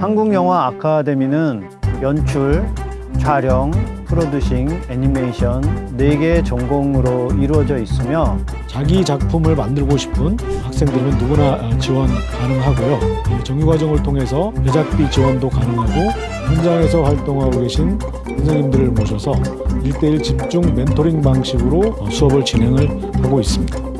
한국영화 아카데미는 연출, 촬영, 프로듀싱, 애니메이션 네개의 전공으로 이루어져 있으며 자기 작품을 만들고 싶은 학생들은 누구나 어, 지원 가능하고요. 이 정규과정을 통해서 제작비 지원도 가능하고 현장에서 활동하고 계신 선생님들을 모셔서 일대일 집중 멘토링 방식으로 어, 수업을 진행을 하고 있습니다.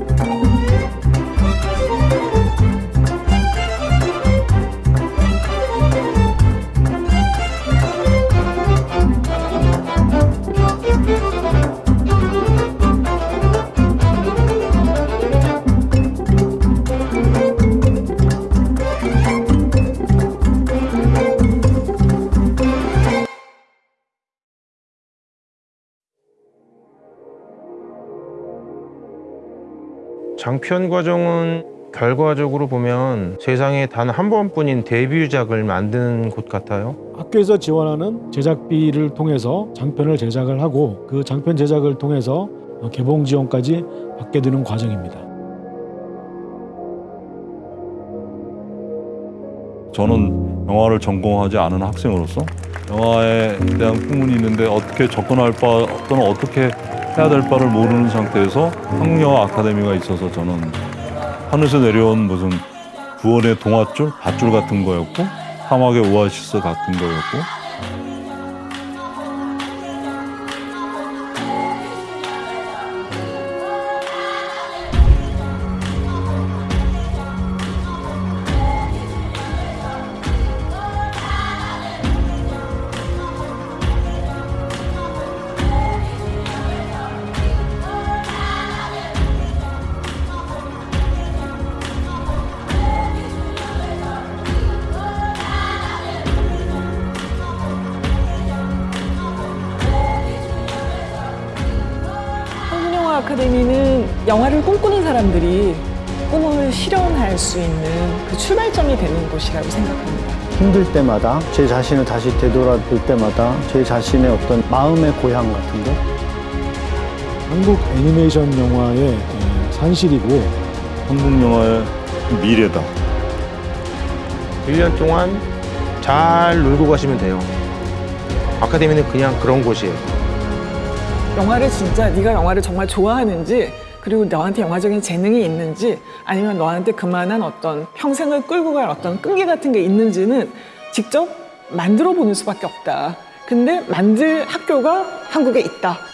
장편 과정은 결과적으로 보면 세상에 단 한 번뿐인 데뷔작을 만드는 곳 같아요. 학교에서 지원하는 제작비를 통해서 장편을 제작을 하고 그 장편 제작을 통해서 어, 개봉 지원까지 받게 되는 과정입니다. 저는 영화를 전공하지 않은 학생으로서 영화에 대한 꿈은 있는데 어떻게 접근할 바 또는 어떻게 해야 될 바를 모르는 상태에서 한국영화 아카데미가 있어서 저는 하늘에서 내려온 무슨 구원의 동화줄, 밧줄 같은 거였고 사막의 오아시스 같은 거였고 아카데미는 영화를 꿈꾸는 사람들이 꿈을 실현할 수 있는 그 출발점이 되는 곳이라고 생각합니다. 힘들 때마다 제 자신을 다시 되돌아볼 때마다 제 자신의 어떤 마음의 고향 같은 거 한국 애니메이션 영화의 에, 산실이고 한국 영화의 미래다. 1년 동안 잘 놀고 가시면 돼요. 아카데미는 그냥 그런 곳이에요. 영화를 진짜 네가 영화를 정말 좋아하는지 그리고 너한테 영화적인 재능이 있는지 아니면 너한테 그만한 어떤 평생을 끌고 갈 어떤 끈기 같은 게 있는지는 직접 만들어 보는 수밖에 없다. 근데 만들 학교가 한국에 있다.